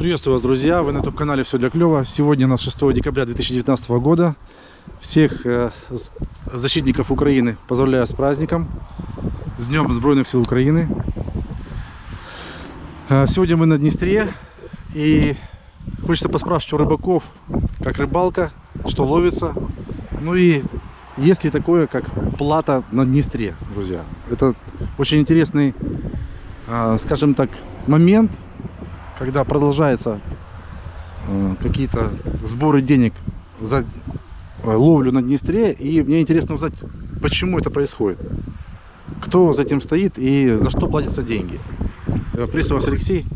Приветствую вас, друзья! Вы на YouTube-канале «Все для клёва». Сегодня у нас 6 декабря 2019 года. Всех э, защитников Украины поздравляю с праздником. С Днем Сбройных сил Украины. Э, сегодня мы на Днестре. И хочется поспрашивать у рыбаков, как рыбалка, что ловится. Ну и есть ли такое, как плата на Днестре, друзья. Это очень интересный, э, скажем так, момент, когда продолжаются э, какие-то сборы денег за э, ловлю на Днестре. И мне интересно узнать, почему это происходит. Кто за этим стоит и за что платятся деньги. Э, приветствую вас, Алексей.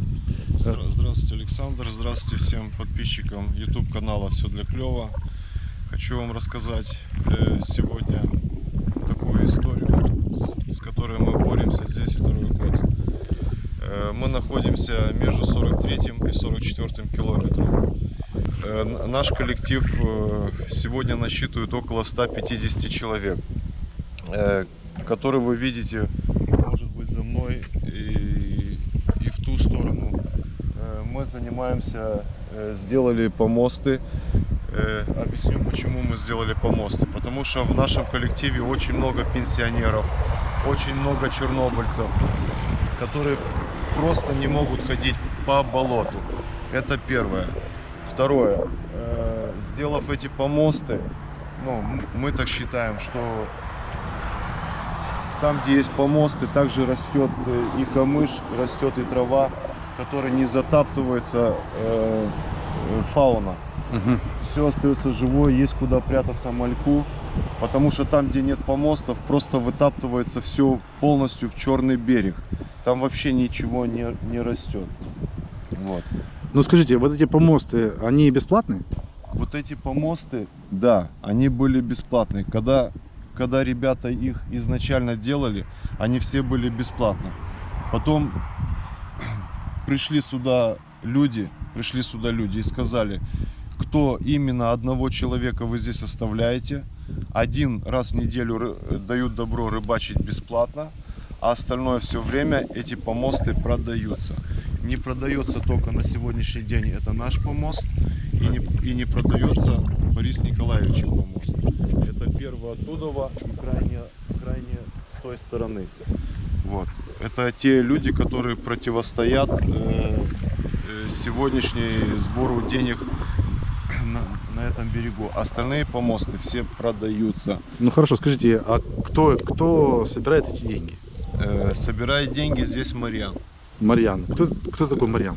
Здравствуйте, Александр. Здравствуйте всем подписчикам YouTube канала Все для клёва. Хочу вам рассказать сегодня такую историю, с которой мы боремся здесь второй год. Э, мы находимся между 43 и 44 километром. Э, наш коллектив э, сегодня насчитывает около 150 человек, которые вы видите, может быть, за мной и, и в ту сторону. Мы занимаемся, сделали помосты. Объясню, почему мы сделали помосты. Потому что в нашем коллективе очень много пенсионеров, очень много чернобыльцев, которые просто не могут ходить по болоту. Это первое. Второе. Э, сделав эти помосты, ну, мы так считаем, что там, где есть помосты, также растет э, и камыш, растет и трава, которая не затаптывается э, фауна. Угу. Все остается живое, есть куда прятаться мальку, потому что там, где нет помостов, просто вытаптывается все полностью в черный берег там вообще ничего не, не растет. Вот. Ну скажите, вот эти помосты, они бесплатные? Вот эти помосты, да, они были бесплатные. Когда, когда ребята их изначально делали, они все были бесплатно. Потом пришли сюда люди, пришли сюда люди и сказали, кто именно одного человека вы здесь оставляете. Один раз в неделю дают добро рыбачить бесплатно а остальное все время эти помосты продаются. Не продается только на сегодняшний день это наш помост и не, и не продается Борис Николаевич помост. Это первый оттуда и крайне, крайне с той стороны. Вот. Это те люди, которые противостоят э, э, сегодняшней сбору денег на, на этом берегу. Остальные помосты все продаются. Ну хорошо, скажите, а кто, кто собирает эти деньги? Э, собирает деньги здесь Марьян. Марьян. Кто, кто такой Марьян?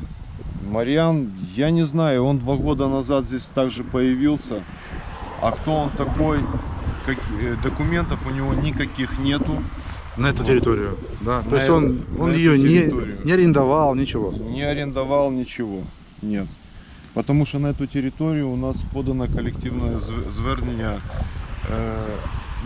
Марьян, я не знаю, он два года назад здесь также появился. А кто он такой, как, э, документов у него никаких нету. На эту территорию, да? На То есть он, он ее не, не арендовал, ничего? Не арендовал ничего, нет. Потому что на эту территорию у нас подано коллективное звернення э,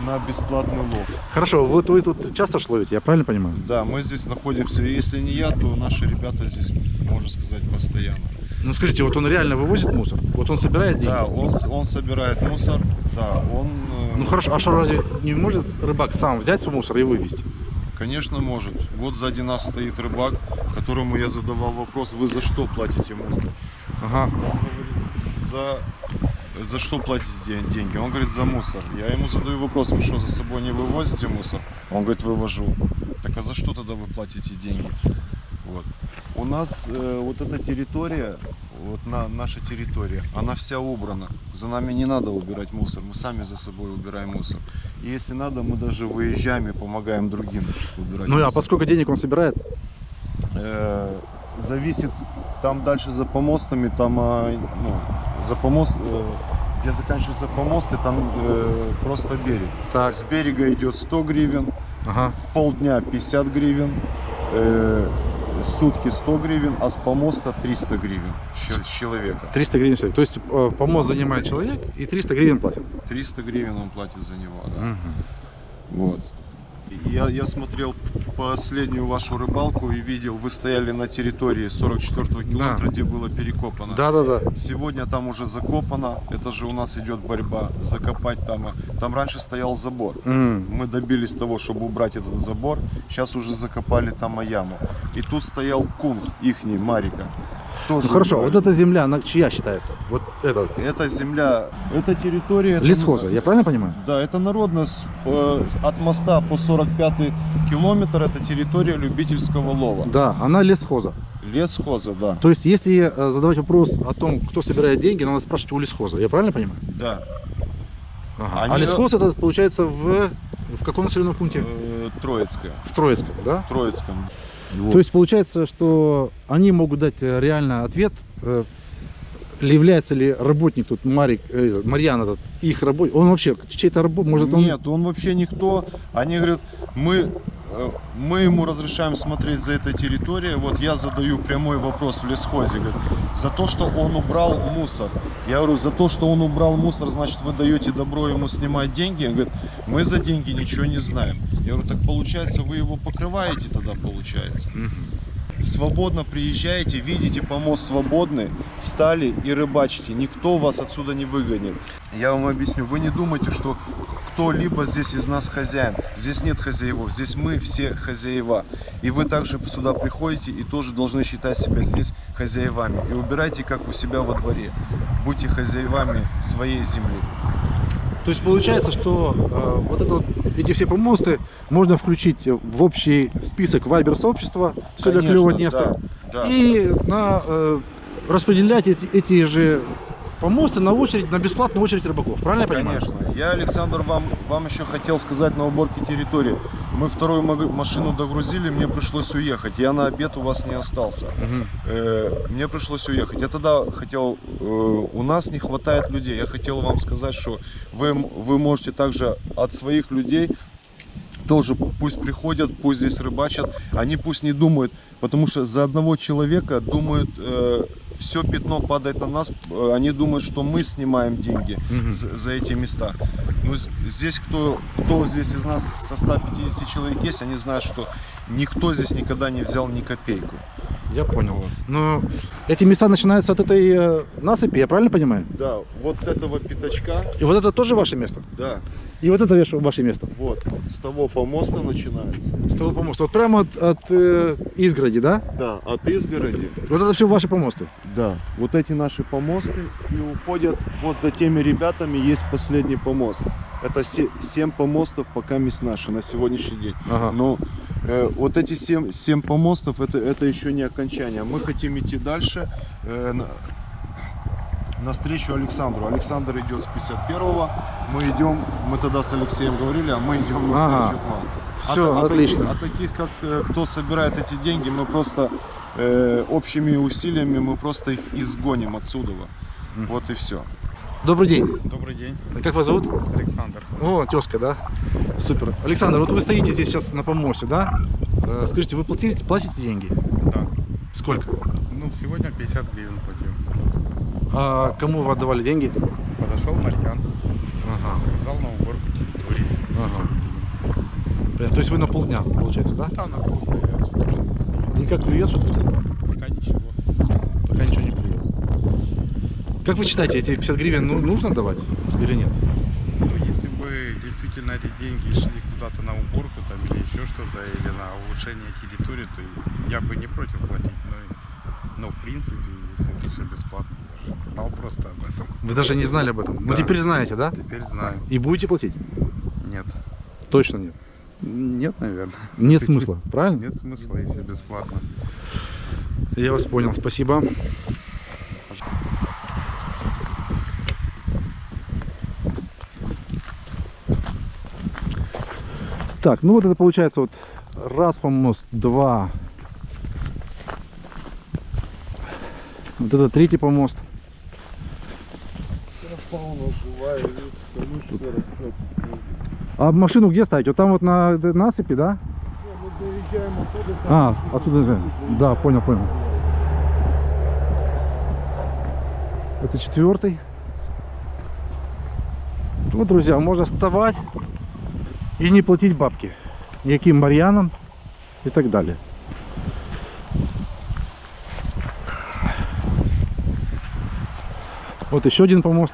на бесплатный лов. Хорошо, вот вы тут часто шловите, я правильно понимаю? Да, мы здесь находимся, если не я, то наши ребята здесь, можно сказать, постоянно. Ну скажите, вот он реально вывозит мусор? Вот он собирает деньги? Да, он, он собирает мусор, да, он... Э, ну хорошо, а что разве не может рыбак сам взять свой мусор и вывести? Конечно может. Вот сзади нас стоит рыбак, которому я задавал вопрос, вы за что платите мусор? Ага. Он говорит, за за что платите деньги? Он говорит, за мусор. Я ему задаю вопрос, вы что, за собой не вывозите мусор? Он говорит, вывожу. Так а за что тогда вы платите деньги? Вот. У нас э, вот эта территория, вот на, наша территория, она вся убрана. За нами не надо убирать мусор, мы сами за собой убираем мусор. И если надо, мы даже выезжаем и помогаем другим убирать Ну мусор. а поскольку денег он собирает? Э, зависит, там дальше за помостами, там а, ну, за помост, э, где заканчиваются помосты, там э, просто берег. Так. С берега идет 100 гривен, ага. полдня 50 гривен, э, сутки 100 гривен, а с помоста 300 гривен с человека. 300 гривен человек. То есть э, помост занимает человек и 300 гривен платит? 300 гривен он платит за него, да. Угу. Вот. Я, я смотрел последнюю вашу рыбалку и видел, вы стояли на территории 44 километра, да. где было перекопано. Да, да, да. Сегодня там уже закопано, это же у нас идет борьба, закопать там. Там раньше стоял забор. Mm. Мы добились того, чтобы убрать этот забор, сейчас уже закопали там яму. И тут стоял кун ихний, Марика. Тоже Ну хорошо, убрали. вот эта земля, она чья считается? Вот это. Это земля, это территория... это- Лесхоза, я правильно понимаю? Да, это народно с- э, от моста по 45 километр, это территория любительского лова. Да, она лесхоза. Лесхоза, да. То есть, если э, задавать вопрос о том, кто собирает деньги, надо спрашивать у лесхоза. Я правильно понимаю? Да. Ага. Они- А лесхоз это получается в, в каком населенном пункте? Э, Троицкая. В Троицком, да? В Троицком. То есть получается, что они могут дать э, реально ответ, э, является ли работник тут Марик, э, Марьян этот, их работник, он вообще чей-то работник, может он... Нет, он вообще никто. Они говорят, мы, мы ему разрешаем смотреть за этой территорией. Вот я задаю прямой вопрос в лесхозе. Говорит, за то, что он убрал мусор. Я говорю, за то, что он убрал мусор, значит, вы даете добро ему снимать деньги. Он говорит, мы за деньги ничего не знаем. Я говорю, так получается, вы его покрываете тогда, получается. Свободно приезжаете, видите помост свободный, встали и рыбачите. Никто вас отсюда не выгонит. Я вам объясню, вы не думайте, что кто-либо здесь из нас хозяин. Здесь нет хозяевов, здесь мы все хозяева. И вы также сюда приходите и тоже должны считать себя здесь хозяевами. И убирайте как у себя во дворе. Будьте хозяевами своей земли. То есть получается, что э, вот это вот, эти все помосты можно включить в общий список вайбер сообщества, все для Конечно, клево Днестра, да, да. и на, э, распределять эти, эти же помосты на очередь, на бесплатную очередь рыбаков. Правильно я понимаю? Конечно. Я, Александр, вам, вам еще хотел сказать на уборке территории. Мы вторую машину догрузили, мне пришлось уехать. Я на обед у вас не остался. Мгм. Э, мне пришлось уехать. Я тогда хотел, э, у нас не хватает людей. Я хотел вам сказать, что вы, вы можете также от своих людей тоже пусть приходят, пусть здесь рыбачат. Они пусть не думают, потому что за одного человека думают, все пятно падает на нас. э, Они думают, что мы снимаем деньги Мгм. за, за эти места. З- здесь кто, кто здесь из нас со 150 человек есть, они знают, что никто здесь никогда не взял ни копейку. Я понял. Но эти места начинаются от этой э, насыпи, я правильно понимаю? Да, вот с этого пятачка, И вот это тоже ваше место? да, И вот это ваше- место? вот, с того помоста начинается. С того помоста. Вот прямо от, от э, изгороди, да? Да, от изгороди. Вот это все ваши помосты? Да, вот эти наши помосты и уходят вот за теми ребятами есть последний помост. Это 7 помостов пока есть наши на сегодняшний день. Ага. Но э, вот эти 7, семь помостов это, это еще не окончание. Мы хотим идти дальше э, на, навстречу Александру. Александр идет с 51-го. Мы идем, мы тогда с Алексеем говорили, а мы идем навстречу Ага. к вам. Всё, а, отлично. А таких, как э, кто собирает эти деньги, мы просто э, общими усилиями мы просто их изгоним отсюда. Вот и все. Добрый день. Добрый день, Как вас зовут? Александр. О, тезка, да? Супер. Александр, вот вы стоите здесь сейчас на помосте, да? Э, Скажите, вы платите, платите деньги? Да. Сколько? Ну, сегодня 50 гривен платил. А кому вы отдавали деньги? Подошел Марьян, Ага. сказал на уборку территории. Ага. Понятно. То есть вы на полдня, получается, да? Да, на полдня. Никак клюет что-то? Пока ничего. Пока ничего не клюет. Как вы считаете, эти 50 гривен ну, нужно давать или нет? Ну, если бы действительно эти деньги шли куда-то на уборку там или еще что-то, или на улучшение территории, то я бы не против платить. Но, но в принципе, если это все бесплатно, я же знал просто об этом. Вы даже не знали об этом. Ну Да. теперь знаете, да? Теперь знаю. И будете платить? Нет. Точно нет. Нет, наверное. Нет смысла, правильно? Нет смысла, если бесплатно. Я вас понял, спасибо. Так, ну вот это получается вот раз помост, два. Вот это третий помост. А машину где ставить? Вот там вот на насыпи, да? А, отсюда, да, понял, понял. Это четвертый. Вот, друзья, можно вставать и не платить бабки. Никаким марьянам и так далее. Вот еще один помост.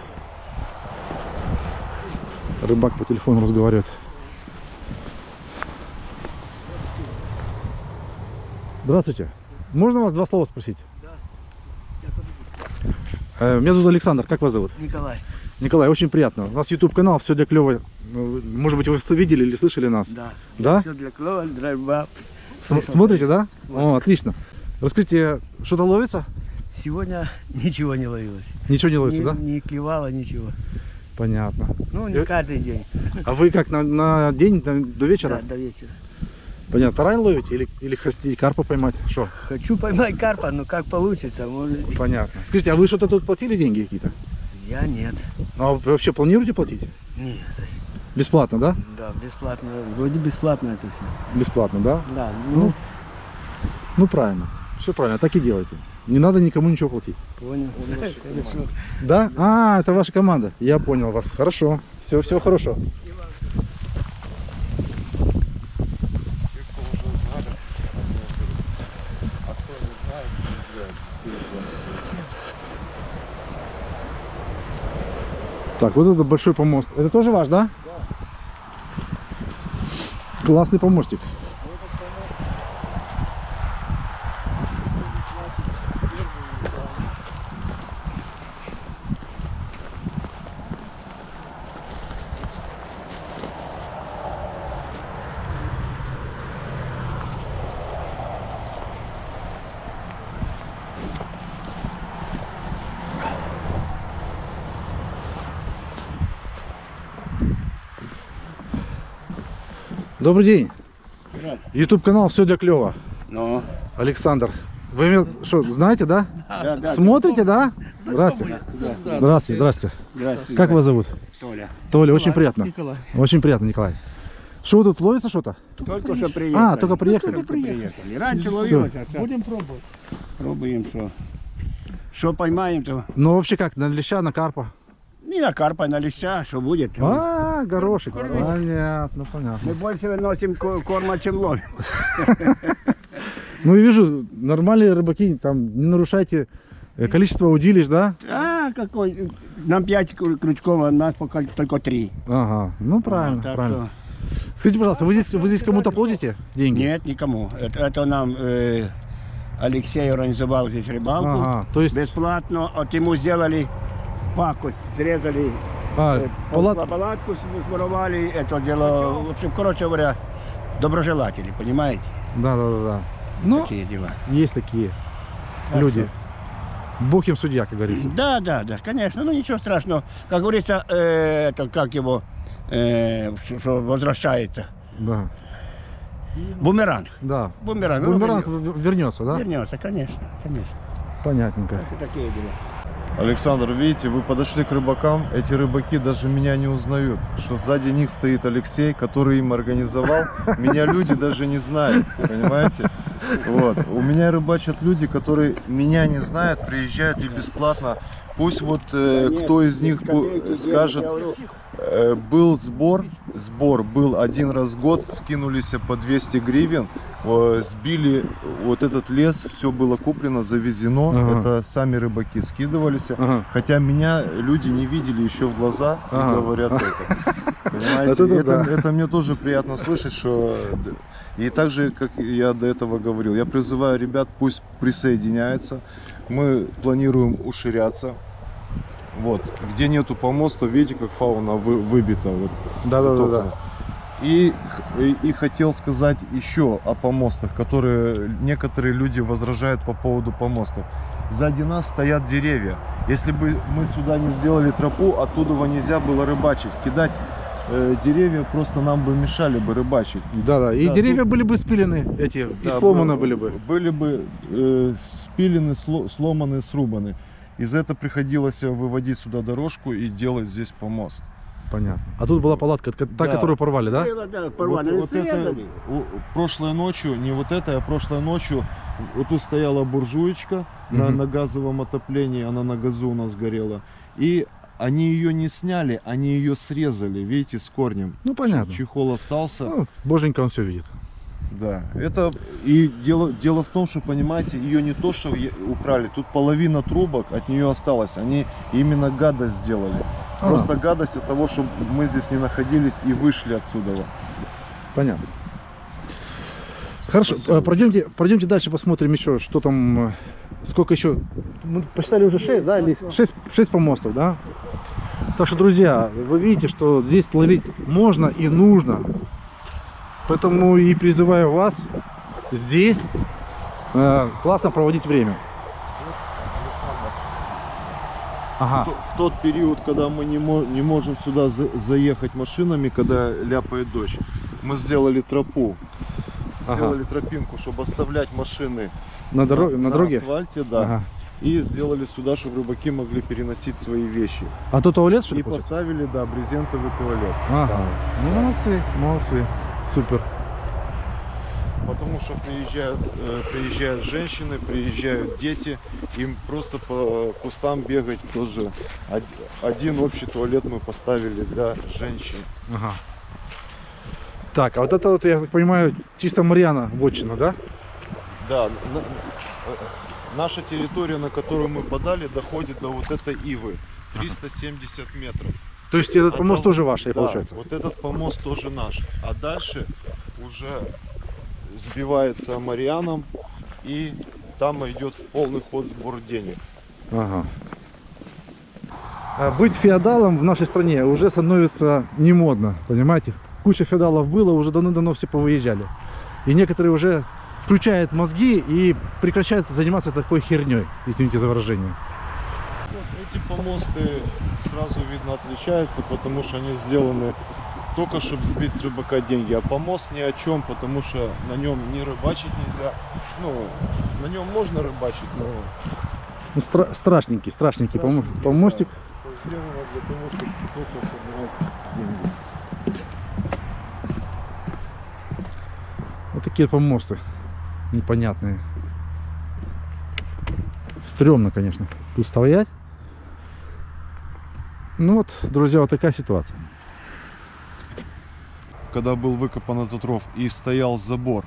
Рыбак по телефону разговаривает. Здравствуйте. Можно вас два слова спросить? Э, Меня зовут Александр, как вас зовут? Николай, Николай, очень приятно. У нас YouTube канал «Все для клёва». Ну, Может быть, вы видели или слышали нас? да. Да? Все для клова, драйва. См- Смотрите, да? О, отлично. Расскажите, что-то ловится? Сегодня ничего не ловилось. Ничего не ловится, не, да? не клевало ничего. Понятно. Ну, не Э, каждый день. А вы как, на, на день, на- до вечера? Да, до вечера. Понятно. Тарань ловите или, или хотите карпа поймать? Что? Хочу поймать карпа, но как получится, может. Понятно. Скажите, а вы что-то тут платили деньги какие-то? Я нет. Ну, а вы вообще планируете платить? Не, зачем? Бесплатно, да? да, бесплатно. Вроде бесплатно это все. Бесплатно, да? Да, Ну, ну, Ну, правильно. Все правильно, так и делайте. Не надо никому ничего платить. понял. Хорошо. Да? А, это ваша команда. Я понял вас. Хорошо. Все, все хорошо. Те, кто уже знали, они берут. А кто не знает, не знает. Так, вот это большой помост. Это тоже ваш, да? Классный помостик. Добрый день. Здравствуйте. YouTube канал Все для клёва. Ну, Александр. Вы меня что, знаете, да? да, да. Смотрите, да? Здравствуйте. Здравствуйте, здравствуйте. Здравствуйте. Как вас зовут? Толя. Толя, очень приятно. Николай. Очень приятно, Николай. Что тут ловится что-то? Только что приехали. А, только приехали? Только приехали. Раньше ловилось, а сейчас... Будем пробовать. Пробуем, что. Что поймаем, то... Ну вообще как, на леща, на карпа? Не на карпа, на леща, что будет. А, горошек. Понятно, понятно. Мы больше выносим ко- корма, чем ловим. Ну и вижу, нормальные рыбаки, там не нарушайте количество удилищ, да? А, какой? Нам пять кру- крючков, а нас пока только три. Ага, ну правильно, Так правильно. Скажите, пожалуйста, вы здесь, вы здесь кому-то платите деньги? Нет, никому. Это, это нам э, Алексей организовал здесь рыбалку. Ага, то есть, Бесплатно. Вот ему сделали пакость, срезали а, э, палат- палатку, своровали. Это дело, в общем, короче говоря, доброжелатели, понимаете? да, да, да, да. Ну, Такие дела. есть такие Так люди. Бог им судья, как говорится. Да, да, да, конечно, ну ничего страшного. Как говорится, э, это как его, э, что- что возвращается. Да, Бумеранг. да. Бумеранг. ну, Бумеранг вернется. да? Вернется, конечно, конечно. Понятненько. Так такие дела. Александр, видите, вы подошли к рыбакам, эти рыбаки даже меня не узнают, что сзади них стоит Алексей, который им организовал. Меня люди даже не знают, понимаете? Вот. У меня рыбачат люди, которые меня не знают, приезжают и бесплатно. Пусть вот э, кто из них скажет, Э, был сбор, сбор был один раз в год, скинулись по 200 гривен, э, сбили вот этот лес, все было куплено, завезено, Ага. это сами рыбаки скидывались. Ага. Хотя меня люди не видели еще в глаза и Ага. говорят это. Понимаете, это это, да. это мне тоже приятно слышать, что... И так же, как я до этого говорил, я призываю ребят, пусть присоединяются. Мы планируем уширяться. Вот, где нету помоста, видите, как фауна вы- выбита. Вот, Да, да, да, да. И, и, и хотел сказать еще о помостах, которые некоторые люди возражают по поводу помостов. Сзади нас стоят деревья. Если бы мы сюда не сделали тропу, оттуда нельзя было рыбачить. Кидать э, деревья просто нам бы мешали бы рыбачить. Да, да. И Да, деревья были бы спилены эти, и Да, сломаны бы- были бы. Были бы э, спилены, сло- сломаны, срубаны. Из этого приходилось выводить сюда дорожку и делать здесь помост. Понятно. А тут была палатка, ка- та, Да. которую порвали, да? Было, да, порвали, Вот, вот это, прошлой ночью, не вот это, а прошлой ночью, вот тут стояла буржуечка на, Мгм. на газовом отоплении, она на газу у нас горела. И они ее не сняли, они ее срезали, видите, с корнем. Ну, понятно. Чехол остался. Ну, боженька он все видит. Да, это и дело, дело в том, что, понимаете, ее не то, что украли, тут половина трубок от нее осталось, они именно гадость сделали. А. Просто гадость от того, что мы здесь не находились и вышли отсюда. Понятно. Хорошо, Спасибо. э, пройдемте, пройдемте дальше, посмотрим еще, что там, э, сколько еще. Мы посчитали уже 6, да, или 6, 6 помостов, да? Так что, друзья, вы видите, что здесь ловить можно и нужно. Поэтому и призываю вас здесь э, классно проводить время. Ага. В тот период, когда мы не, мо- не можем сюда за- заехать машинами, когда ляпает дождь, мы сделали тропу. Ага. Сделали тропинку, чтобы оставлять машины На, дороге, на, дороге? асфальте, да. Ага. И сделали сюда, чтобы рыбаки могли переносить свои вещи. А то туалет, что ли, И получается? поставили, да, брезентовый туалет. Ага. Ну, молодцы, молодцы. Супер. Потому что приезжают, э, приезжают женщины, приезжают дети, им просто по кустам бегать тоже. Од- Один общий туалет мы поставили для женщин. Ага. Так, а вот это вот, я так понимаю, чисто Марьяна вотчина, да? Да, на- наша территория, на которую мы подали, доходит до вот этой ивы. 370 метров. То есть этот А помост там- тоже ваш, Да, получается? вот этот помост тоже наш. А дальше уже сбивается Марианом и там идет в полный ход сбор денег. Ага. А Быть феодалом в нашей стране уже становится не модно, понимаете? Куча феодалов было, уже давно-давно все повыезжали. И некоторые уже включают мозги и прекращают заниматься такой херней, извините за выражение. Эти помосты сразу видно отличаются, потому что они сделаны только чтобы сбить с рыбака деньги. А помост ни о чем, потому что на нем не рыбачить нельзя. Ну, на нем можно рыбачить, но Ну, стра- страшненький, страшненький страшненький, помостик. да, сделано для того, чтобы только собирать деньги. Вот такие помосты непонятные. Стремно, конечно, тут стоять. Ну вот, друзья, вот такая ситуация. когда был выкопан этот ров и стоял забор.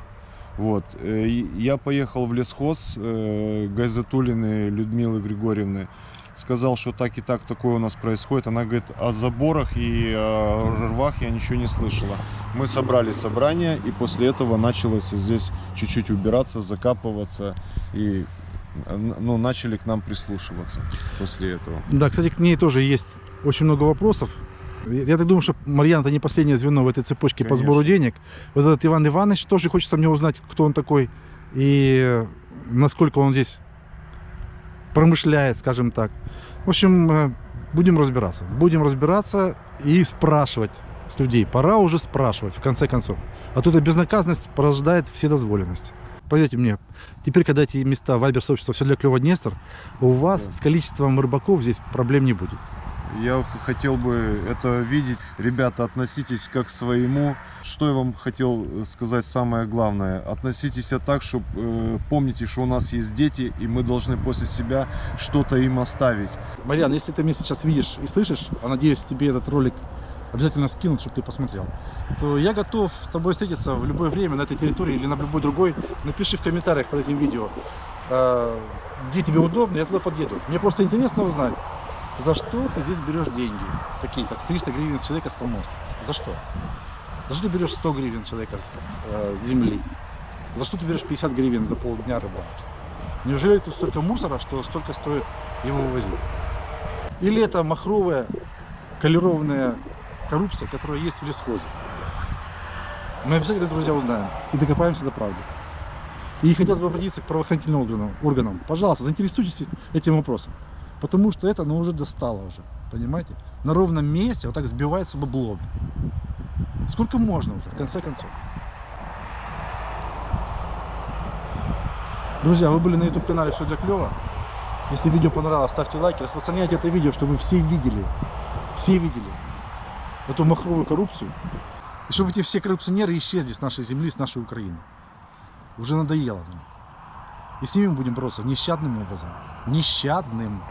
Вот. э, Я поехал в лесхоз э, Гайзатулины Людмилы Григорьевны. Сказал, что так и так такое у нас происходит. Она говорит, о заборах и о рвах я ничего не слышала. Мы собрали собрание, и после этого началось здесь чуть-чуть убираться, закапываться. И э, ну, начали к нам прислушиваться после этого. Да, кстати, к ней тоже есть очень много вопросов. Я так думаю, что Марьяна это не последнее звено в этой цепочке по сбору Конечно. денег. Вот этот Иван Иванович тоже хочется мне узнать, кто он такой и насколько он здесь промышляет, скажем так. В общем, э, будем разбираться. Будем разбираться и спрашивать с людей. Пора уже спрашивать, в конце концов. А тут эта безнаказанность порождает вседозволенность. Поверьте мне, теперь, когда эти места Вайбер сообщества все для клева Днестр, у вас Да. с количеством рыбаков здесь проблем не будет. Я хотел бы это видеть. Ребята, относитесь как к своему. Что я вам хотел э, сказать самое главное. Относитесь так, чтобы помните, что у нас есть дети, и мы должны после себя что-то им оставить. Марьян, если ты меня сейчас видишь и слышишь, а надеюсь, тебе этот ролик обязательно скинут, чтобы ты посмотрел, то я готов с тобой встретиться в любое время на этой территории или на любой другой. Напиши в комментариях под этим видео, э, где тебе удобно, я туда подъеду. Мне просто интересно узнать, за что ты здесь берешь деньги, такие как 300 гривен с человека с помоста. За что? За что ты берешь 100 гривен человека с э, земли? За что ты берешь 50 гривен за полдня рыбалки? Неужели тут столько мусора, что столько стоит его вывозить? Или это махровая, колерованная коррупция, которая есть в лесхозе? Мы обязательно, друзья, узнаем и докопаемся до правды. И хотелось бы обратиться к правоохранительным органам. Пожалуйста, заинтересуйтесь этим вопросом. Потому что это, ну, уже достало уже. Понимаете? На ровном месте вот так сбивается бабло. Сколько можно уже, в конце концов? Друзья, вы были на YouTube канале Все для клёва. Если видео понравилось, ставьте лайки, распространяйте это видео, чтобы все видели, все видели эту махровую коррупцию. И чтобы эти все коррупционеры исчезли с нашей земли, с нашей Украины. Уже надоело. И с ними будем бороться нещадным образом. Нещадным.